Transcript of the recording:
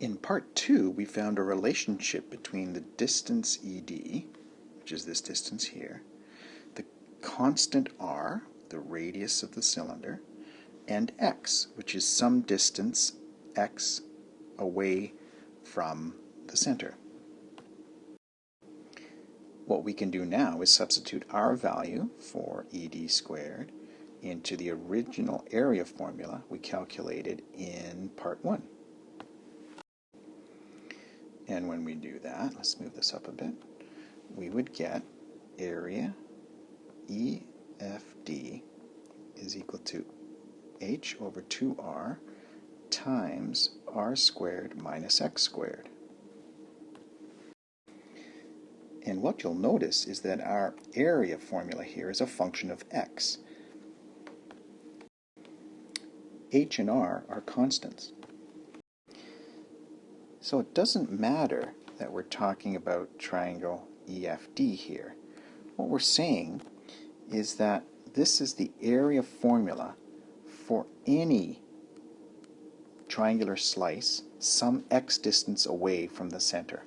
In part 2, we found a relationship between the distance ED, which is this distance here, the constant r, the radius of the cylinder, and x, which is some distance x away from the center. What we can do now is substitute our value for ED squared into the original area formula we calculated in part 1. And when we do that, let's move this up a bit, we would get area EFD is equal to h over 2r times r squared minus x squared. And what you'll notice is that our area formula here is a function of x. h and r are constants. So it doesn't matter that we're talking about triangle EFD here. What we're saying is that this is the area formula for any triangular slice some x distance away from the center.